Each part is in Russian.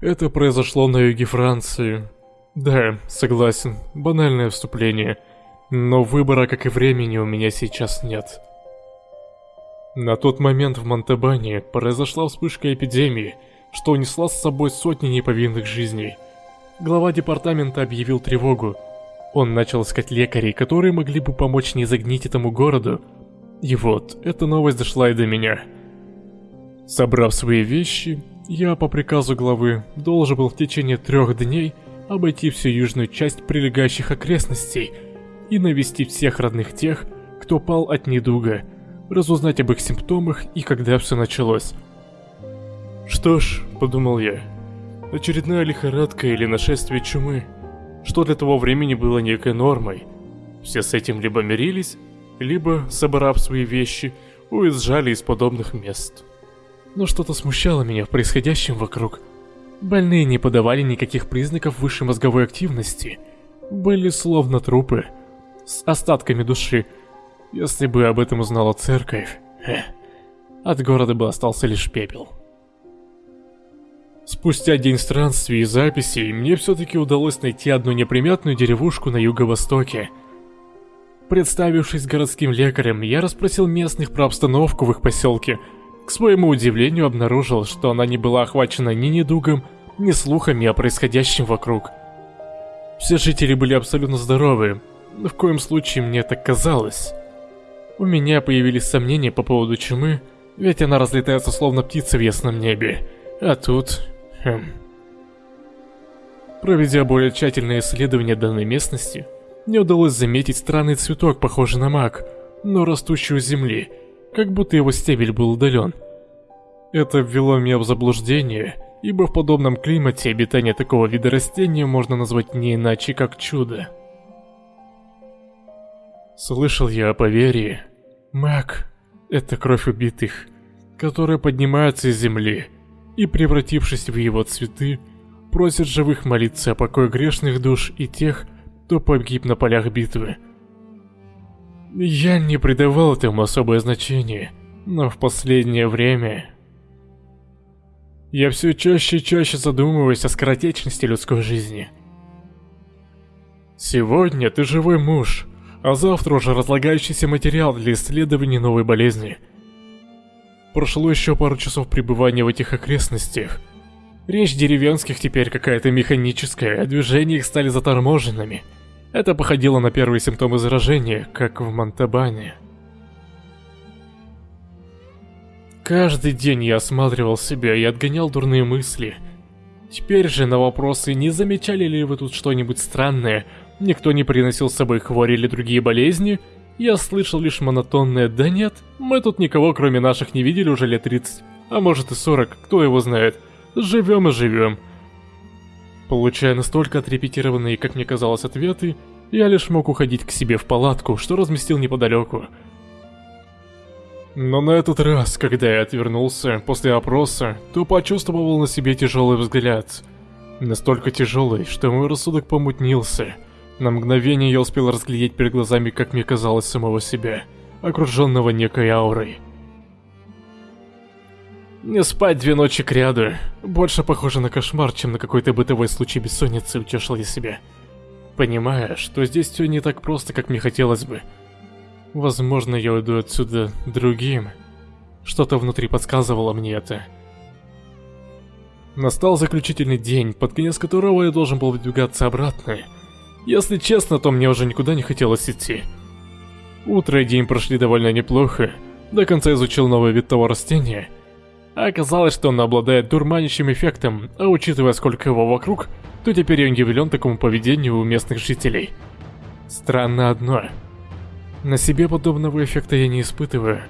Это произошло на юге Франции. Да, согласен, банальное вступление. Но выбора, как и времени, у меня сейчас нет. На тот момент в Монтебане произошла вспышка эпидемии, что унесла с собой сотни неповинных жизней. Глава департамента объявил тревогу. Он начал искать лекарей, которые могли бы помочь не загнить этому городу. И вот, эта новость дошла и до меня. Собрав свои вещи, я по приказу главы должен был в течение трех дней обойти всю южную часть прилегающих окрестностей и навестить всех родных тех, кто пал от недуга, разузнать об их симптомах и когда все началось. Что ж, подумал я, очередная лихорадка или нашествие чумы, что для того времени было некой нормой. Все с этим либо мирились, либо, собрав свои вещи, уезжали из подобных мест но что-то смущало меня в происходящем вокруг. Больные не подавали никаких признаков высшей мозговой активности. Были словно трупы, с остатками души. Если бы об этом узнала церковь, эх, от города бы остался лишь пепел. Спустя день странствий и записей, мне все-таки удалось найти одну неприметную деревушку на юго-востоке. Представившись городским лекарем, я расспросил местных про обстановку в их поселке – к своему удивлению обнаружил, что она не была охвачена ни недугом, ни слухами о происходящем вокруг. Все жители были абсолютно здоровы, но в коем случае мне так казалось. У меня появились сомнения по поводу чумы, ведь она разлетается словно птица в ясном небе. А тут... Хм... Проведя более тщательное исследование данной местности, мне удалось заметить странный цветок, похожий на мак, но растущий у земли, как будто его стебель был удален. Это ввело меня в заблуждение, ибо в подобном климате обитание такого вида растения можно назвать не иначе, как чудо. Слышал я о поверье. Маг – это кровь убитых, которая поднимается из земли и, превратившись в его цветы, просит живых молиться о покое грешных душ и тех, кто погиб на полях битвы. Я не придавал этому особое значение, но в последнее время... Я все чаще и чаще задумываюсь о скоротечности людской жизни. Сегодня ты живой муж, а завтра уже разлагающийся материал для исследования новой болезни. Прошло еще пару часов пребывания в этих окрестностях. Речь деревенских теперь какая-то механическая, а движения их стали заторможенными. Это походило на первые симптомы заражения, как в Монтабане. Каждый день я осматривал себя и отгонял дурные мысли. Теперь же на вопросы, не замечали ли вы тут что-нибудь странное, никто не приносил с собой хвори или другие болезни, я слышал лишь монотонное «да нет, мы тут никого кроме наших не видели уже лет 30, а может и 40, кто его знает, живем и живем». Получая настолько отрепетированные, как мне казалось, ответы, я лишь мог уходить к себе в палатку, что разместил неподалеку. Но на этот раз, когда я отвернулся после опроса, то почувствовал на себе тяжелый взгляд. Настолько тяжелый, что мой рассудок помутнился. На мгновение я успел разглядеть перед глазами, как мне казалось, самого себя, окруженного некой аурой. Не спать две ночи кряду. Больше похоже на кошмар, чем на какой-то бытовой случай бессонницы, утешил я себя. Понимая, что здесь все не так просто, как мне хотелось бы. Возможно, я уйду отсюда другим. Что-то внутри подсказывало мне это. Настал заключительный день, под конец которого я должен был выдвигаться обратно. Если честно, то мне уже никуда не хотелось идти. Утро и день прошли довольно неплохо. До конца изучил новый вид того растения – оказалось, что он обладает дурманящим эффектом, а учитывая сколько его вокруг, то теперь я удивлен такому поведению у местных жителей. Странно одно. На себе подобного эффекта я не испытываю.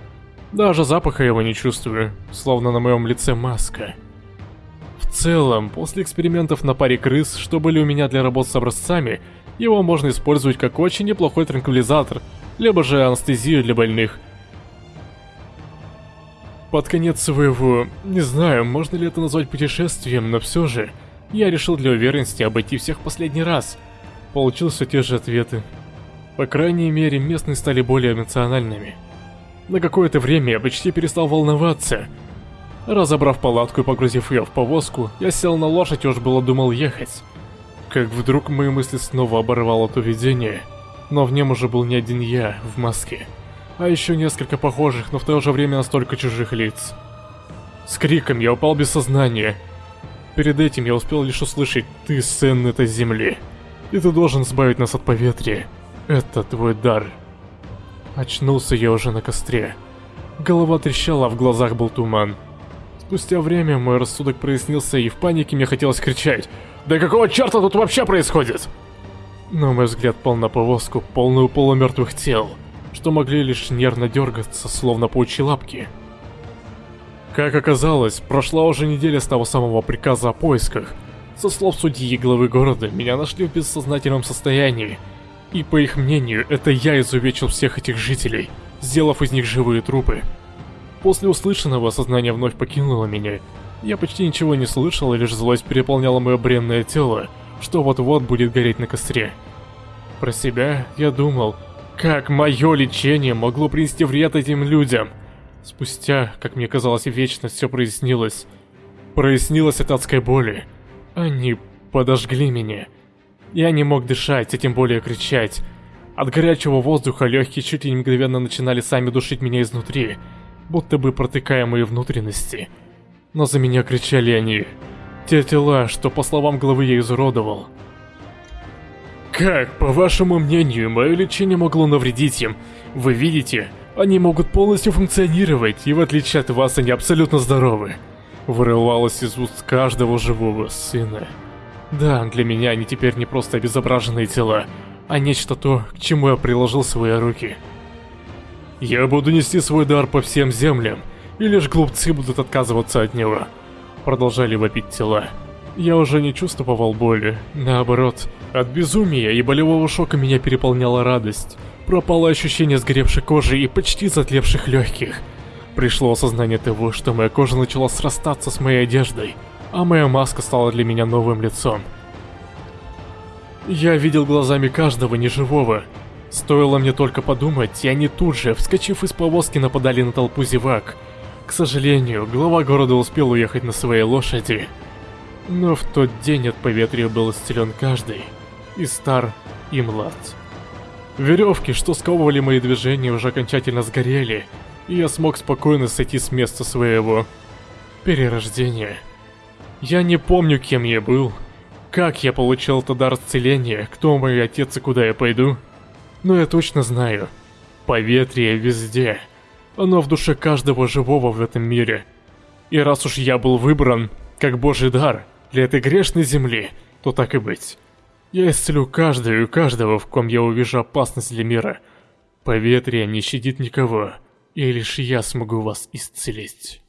Даже запаха его не чувствую, словно на моем лице маска. В целом, после экспериментов на паре крыс, что были у меня для работ с образцами, его можно использовать как очень неплохой транквилизатор, либо же анестезию для больных – под конец своего... Не знаю, можно ли это назвать путешествием, но все же... Я решил для уверенности обойти всех последний раз. Получился те же ответы. По крайней мере, местные стали более эмоциональными. На какое-то время я почти перестал волноваться. Разобрав палатку и погрузив ее в повозку, я сел на лошадь и уж было думал ехать. Как вдруг мои мысли снова оборвало то видение, но в нем уже был не один я в маске, а еще несколько похожих, но в то же время настолько чужих лиц. С криком я упал без сознания. Перед этим я успел лишь услышать «Ты сын этой земли, и ты должен избавить нас от поветрия. Это твой дар». Очнулся я уже на костре. Голова трещала, в глазах был туман. Спустя время мой рассудок прояснился, и в панике мне хотелось кричать «Да какого черта тут вообще происходит?» Но мой взгляд пал на повозку, полную полумертвых тел, что могли лишь нервно дергаться, словно паучьи лапки. Как оказалось, прошла уже неделя с того самого приказа о поисках. Со слов судьи и главы города, меня нашли в бессознательном состоянии. И по их мнению, это я изувечил всех этих жителей, сделав из них живые трупы. После услышанного сознание вновь покинуло меня. Я почти ничего не слышал, и лишь злость переполняла мое бренное тело, что вот-вот будет гореть на костре. Про себя я думал, как мое лечение могло принести вред этим людям. Спустя, как мне казалось, вечность все прояснилось. Прояснилось от адской боли. Они подожгли меня. Я не мог дышать, а тем более кричать. От горячего воздуха легкие чуть ли не мгновенно начинали сами душить меня изнутри будто бы протыкая мои внутренности. Но за меня кричали они. Те тела, что по словам главы я изуродовал. Как, по вашему мнению, мое лечение могло навредить им? Вы видите, они могут полностью функционировать, и в отличие от вас, они абсолютно здоровы. Вырывалось из уст каждого живого сына. Да, для меня они теперь не просто обезображенные тела, а нечто то, к чему я приложил свои руки. Я буду нести свой дар по всем землям, и лишь глупцы будут отказываться от него. Продолжали вопить тела. Я уже не чувствовал боли, наоборот. От безумия и болевого шока меня переполняла радость. Пропало ощущение сгоревшей кожи и почти затлевших легких. Пришло осознание того, что моя кожа начала срастаться с моей одеждой, а моя маска стала для меня новым лицом. Я видел глазами каждого неживого, Стоило мне только подумать, и они тут же, вскочив из повозки, нападали на толпу зевак. К сожалению, глава города успел уехать на своей лошади. Но в тот день от поветрия был исцелен каждый, и стар, и млад. Веревки, что сковывали мои движения, уже окончательно сгорели, и я смог спокойно сойти с места своего перерождения. Я не помню, кем я был, как я получил этот дар исцеления, кто мой отец и куда я пойду. Но я точно знаю, поветрие везде. Оно в душе каждого живого в этом мире. И раз уж я был выбран, как божий дар, для этой грешной земли, то так и быть. Я исцелю каждую и каждого, в ком я увижу опасность для мира. Поветрие не щадит никого, и лишь я смогу вас исцелить.